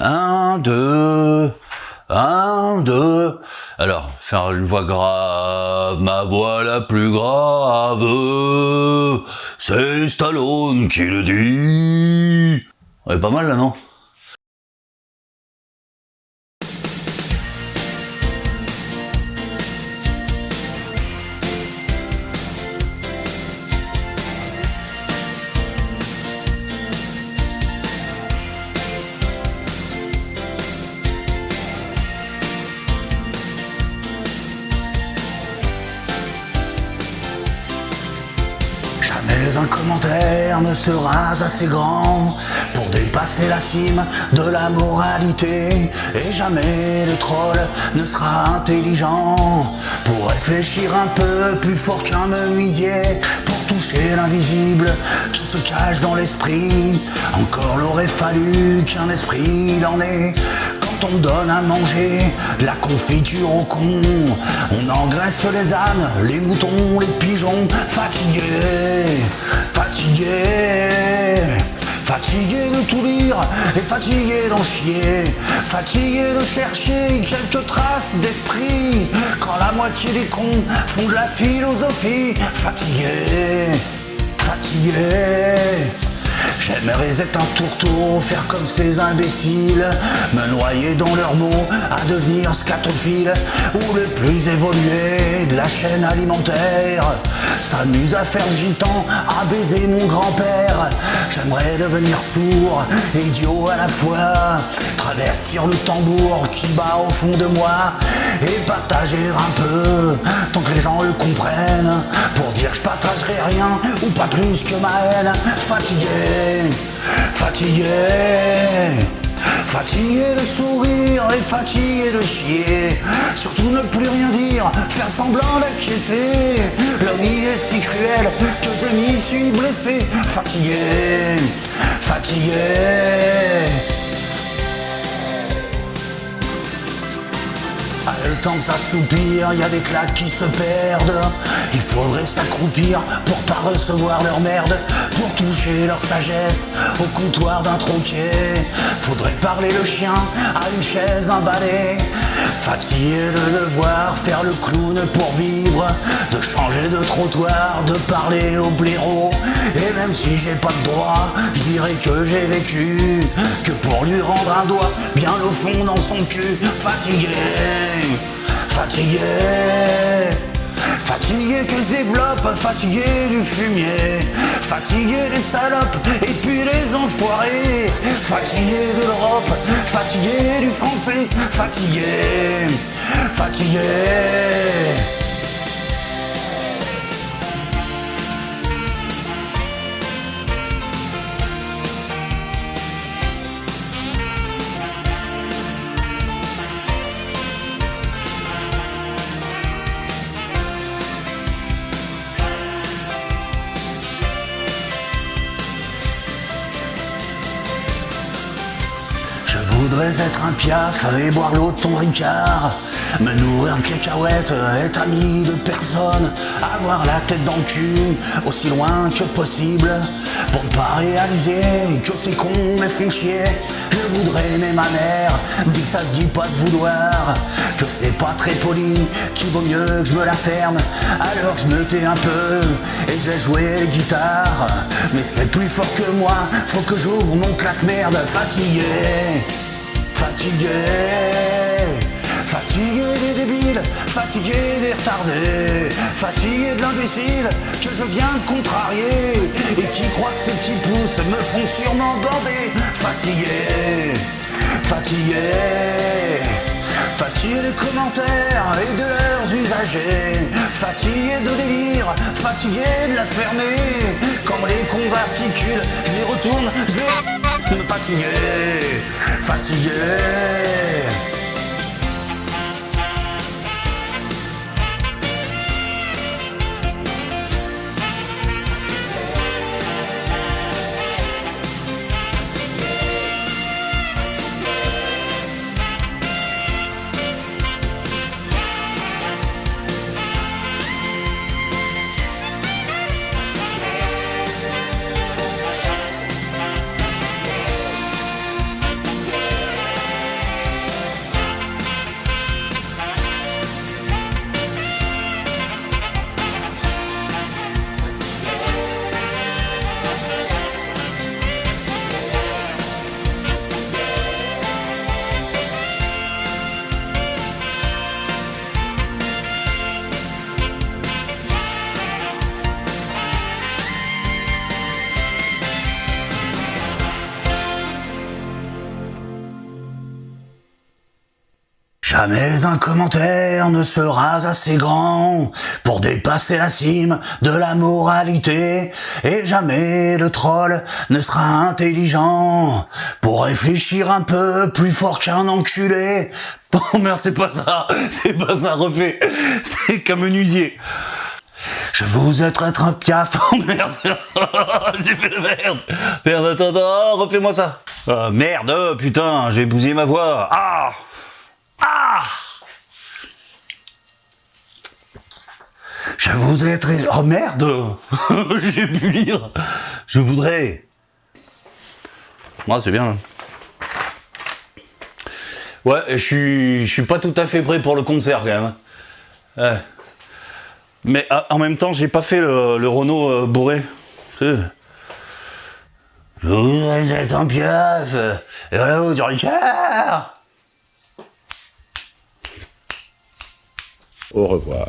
Un, deux, un, deux. Alors, faire une voix grave, ma voix la plus grave, c'est Stallone qui le dit. Ouais, pas mal là, non? Jamais un commentaire ne sera assez grand pour dépasser la cime de la moralité. Et jamais le troll ne sera intelligent pour réfléchir un peu plus fort qu'un menuisier. Pour toucher l'invisible qui se cache dans l'esprit. Encore l'aurait fallu qu'un esprit l'en ait on donne à manger la confiture au con. On engraisse les ânes, les moutons, les pigeons, fatigués, fatigués. Fatigué de tout lire et fatigué d'en chier. Fatigué de chercher quelques traces d'esprit. Quand la moitié des cons font de la philosophie. Fatigué, fatigué J'aimerais être un tourteau, faire comme ces imbéciles, me noyer dans leurs mots, à devenir scatophile, ou le plus évolué de la chaîne alimentaire, s'amuse à faire gitan, à baiser mon grand-père. J'aimerais devenir sourd, idiot à la fois, traverser le tambour qui bat au fond de moi, et partager un peu, tant que les gens le comprennent, pour dire je partagerai rien, ou pas plus que ma haine, fatigué fatigué, fatigué de sourire et fatigué de chier. Surtout ne plus rien dire, faire semblant d'acquiescer. Vie est si cruelle que je m'y suis blessé. Fatigué, fatigué. Le temps de s'assoupir, y a des claques qui se perdent. Il faudrait s'accroupir pour pas recevoir leur merde, pour toucher leur sagesse au comptoir d'un troquet. Faudrait parler le chien à une chaise, un balai. Fatigué de devoir faire le clown pour vivre, de changer de trottoir, de parler au blaireau. Et même si j'ai pas de droit, je dirais que j'ai vécu, que pour lui rendre un doigt bien au fond dans son cul, fatigué fatigué Fatigué que je développe, fatigué du fumier. Fatigué des salopes et puis les enfoirés. Fatigué de l'Europe, fatigué du français. Fatigué, fatigué voudrais être un piaf et boire l'eau de ton ricard. Me nourrir de cacahuètes, être ami de personne. Avoir la tête dans le cul, aussi loin que possible. Pour ne pas réaliser que ces cons me font chier. Je voudrais aimer ma mère, dit que ça se dit pas de vouloir. Que c'est pas très poli, qu'il vaut mieux que je me la ferme. Alors je me tais un peu et je vais jouer guitare Mais c'est plus fort que moi, faut que j'ouvre mon claque-merde fatigué Fatigué, fatigué des débiles, fatigué des retardés, fatigué de l'imbécile que je viens de contrarier et qui croit que ces petits pouces me font sûrement bander. Fatigué, fatigué, fatigué des commentaires et de leurs usagers, fatigué de délire, fatigué de la fermer. Comme les converticules, les retourne, fatigué, fatigué. Jamais un commentaire ne sera assez grand pour dépasser la cime de la moralité et jamais le troll ne sera intelligent pour réfléchir un peu plus fort qu'un enculé. Bon merde c'est pas ça, c'est pas ça, refais, c'est qu'un menuisier. Je vous ai être un piaf. Oh merde J'ai fait la merde Merde, attends, attends, refais-moi ça Ah, Merde, oh, putain, j'ai bousillé ma voix Ah Ah Je vous ai très... Oh merde J'ai pu lire Je voudrais... Ah, c'est bien. Ouais, je suis, je suis pas tout à fait prêt pour le concert, quand même. Ouais. Mais ah, en même temps, j'ai pas fait le, Renault euh, bourré. Je vous ai être un piaf. Et voilà, du Richard. Au revoir.